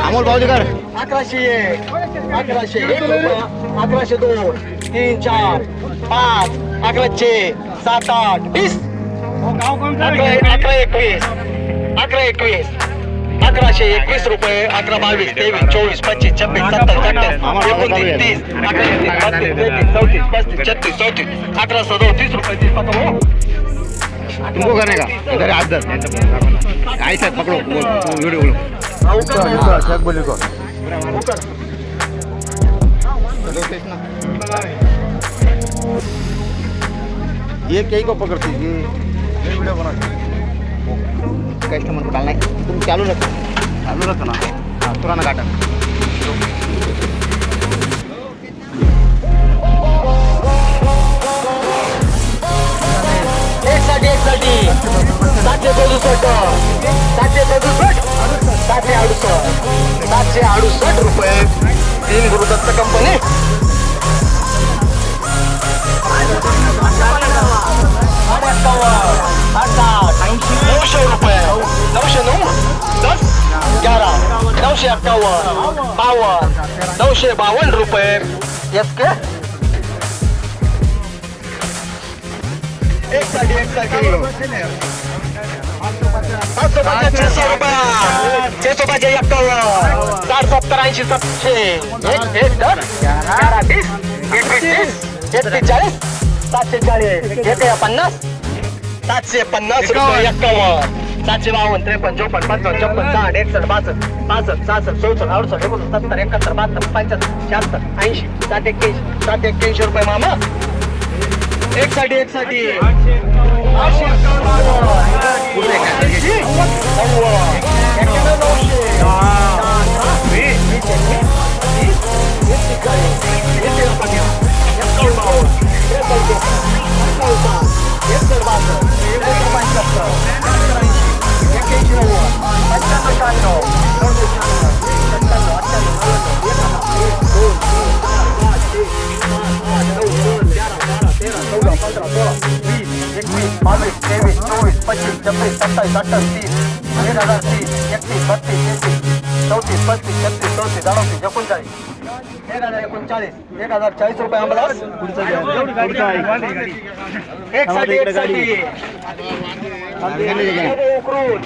अमोल अकरा अकरा तेवीस पच्चीस, छब्बीस सत्तावीस अठ्ठावीस तीस, अकरा छत्तीस, चौतीस, अकरा सदोतीस रुपये तुमको करने का इधर हाथ दर ऐसा पकड़ो वो- वो वीडियो बोलो ये कई को पकड़ती ये ये वीडियो बना कस्टमर को डालना है। तुम चालू रखो। चालू रखो ना हाँ पुराना काटा सातशे सदुसष्ट सातशे अडुसष्ट. सातशे अडुसष्ट रुपये. तीन गुरुदत्त कंपनी नऊशे रुपये. नऊशे नऊ? दस? ग्यारा. नऊशे अठ्ठावन्न. बावन्न. नऊशे बावन्न रुपये. येस के? एक एक पाचशे पाचशे छे सौ रुपया छे सौ पाचशे एक्कावन्न साठ सत्तर ऐंशी सातशे एक एक चाळीस एक छप्पन्न साठ एकसष्ट बासष्ट पासष्ट सहासष्ट चौसष्ट अडुसष्ट एकोणसत्तर सत्तर एकाहत्तर बहात्तर पंच्याहत्तर सात एक्क्याऐंशी सात एक्क्याऐंशी रुपये मामा एक साठी एक साठी आठशे पंधरा, सोळा, वीस, एकवीस, बावीस, तेवीस, चोवीस, पंचवीस, छब्बीस, सत्तावीस, अठ्ठावीस, तीस, एक हज़ार तीस, एकतीस, बत्तीस, तेहतीस, चौतीस, पस्तीस, छत्तीस, चौतीस, अडतीस, एकोणचाळीस, एक हज़ार एकोणचाळीस, एक हज़ार चाळीस रुपये अंबलास एक साठी एक साठी उकरून